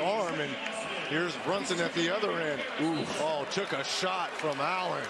arm, and here's Brunson at the other end. Ooh, oh, took a shot from Allen.